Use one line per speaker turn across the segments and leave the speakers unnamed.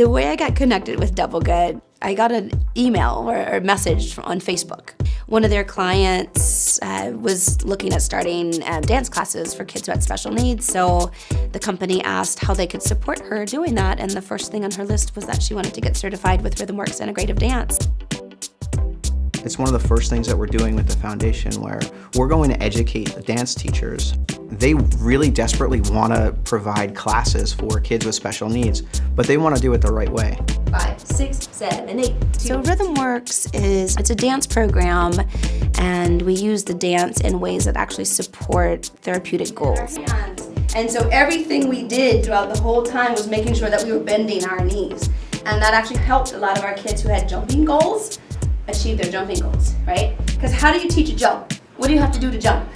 The way I got connected with Double Good, I got an email or a message on Facebook. One of their clients uh, was looking at starting uh, dance classes for kids who had special needs, so the company asked how they could support her doing that, and the first thing on her list was that she wanted to get certified with RhythmWorks Integrative Dance.
It's one of the first things that we're doing with the foundation where we're going to educate the dance teachers. They really desperately want to provide classes for kids with special needs, but they want to do it the right way.
Five, six, seven, eight. So RhythmWorks is, it's a dance program and we use the dance in ways that actually support therapeutic goals. And so everything we did throughout the whole time was making sure that we were bending our knees. And that actually helped a lot of our kids who had jumping goals achieve their jumping goals, right? Because how do you teach a jump? What do you have to do to jump?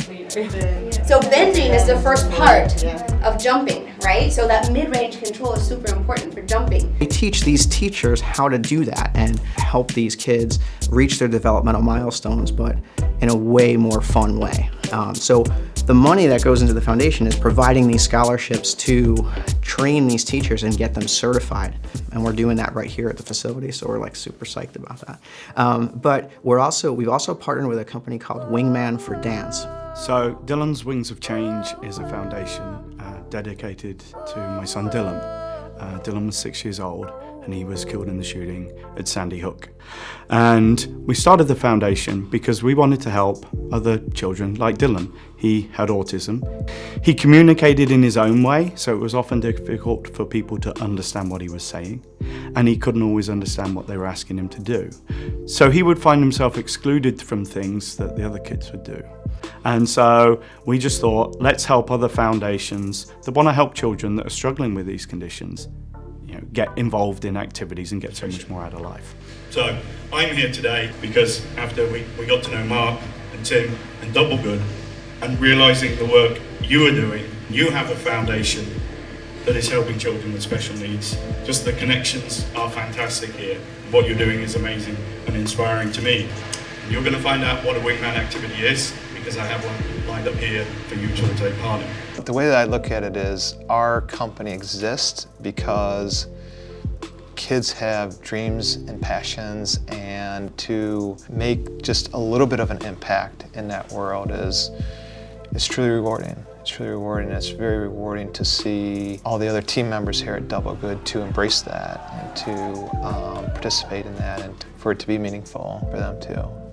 So bending is the first part of jumping, right? So that mid-range control is super important for jumping.
We teach these teachers how to do that and help these kids reach their developmental milestones, but in a way more fun way. Um, so the money that goes into the foundation is providing these scholarships to train these teachers and get them certified. And we're doing that right here at the facility, so we're like super psyched about that. Um, but we're also, we've also partnered with a company called Wingman for Dance.
So Dylan's Wings of Change is a foundation uh, dedicated to my son Dylan. Uh, Dylan was six years old and he was killed in the shooting at Sandy Hook. And we started the foundation because we wanted to help other children like Dylan. He had autism. He communicated in his own way, so it was often difficult for people to understand what he was saying, and he couldn't always understand what they were asking him to do. So he would find himself excluded from things that the other kids would do. And so we just thought, let's help other foundations that want to help children that are struggling with these conditions you know, get involved in activities and get so much more out of life.
So I'm here today because after we, we got to know Mark and Tim and Double Good and realising the work you are doing, you have a foundation that is helping children with special needs. Just the connections are fantastic here. What you're doing is amazing and inspiring to me. You're going to find out what a wingman activity is because I have one lined up here for you to take part in.
The way that I look at it is our company exists because kids have dreams and passions and to make just a little bit of an impact in that world is, is truly rewarding. It's truly rewarding. It's very rewarding to see all the other team members here at Double Good to embrace that and to um, participate in that and for it to be meaningful for them too.